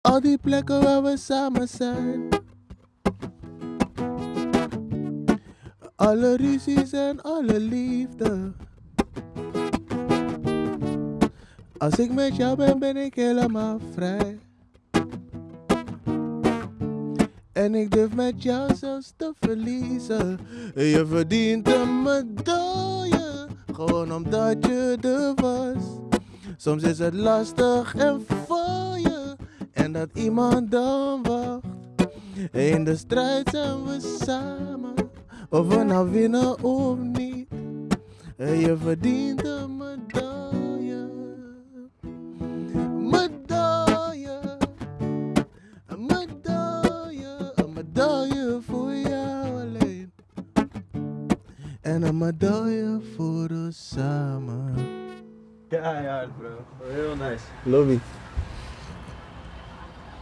Al die plekken waar we samen zijn. Alle ruzies en alle liefde. Als ik met jou ben, ben ik helemaal vrij. En ik durf met jou zelfs te verliezen. Je verdient een medaille, gewoon omdat je er was. Soms is het lastig en voor je, en dat iemand dan wacht. In de strijd zijn we samen, of we nou winnen of niet. Je verdient een medaille. Medaille. Een medaille. Een medaille voor jou alleen. En een medaille voor ons samen. Ja, ja, bro. Heel nice. Lobby.